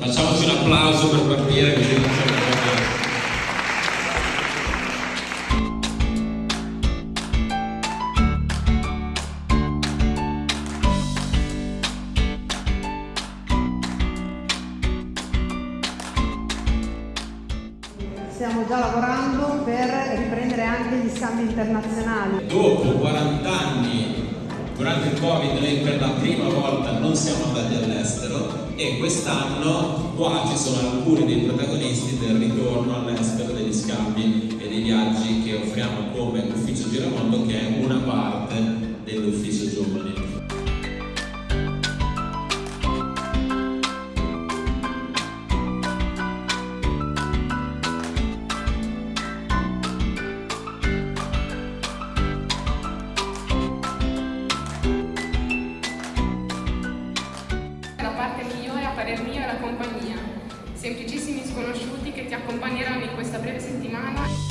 Facciamoci un applauso per partire così non c'è Stiamo già lavorando per riprendere anche gli scambi internazionali. Dopo 40 anni durante il Covid noi per la prima volta non siamo andati all'estero e quest'anno qua ci sono alcuni dei protagonisti del ritorno all'estero degli scambi e dei viaggi che offriamo come Ufficio Giramondo compagnia, semplicissimi sconosciuti che ti accompagneranno in questa breve settimana.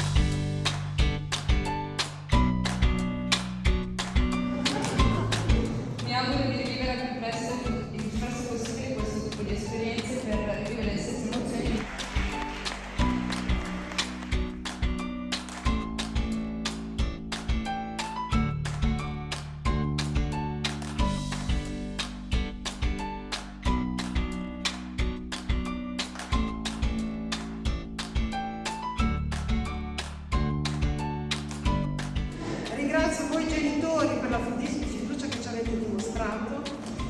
Ringrazio voi genitori per la fiducia che ci avete dimostrato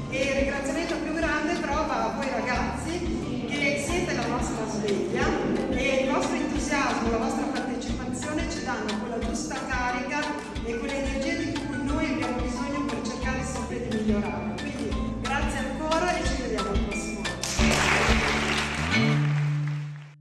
e il ringraziamento più grande trova a voi ragazzi che siete la nostra sveglia e il vostro entusiasmo, la vostra partecipazione ci danno quella giusta carica e quell'energia di cui noi abbiamo bisogno per cercare sempre di migliorare.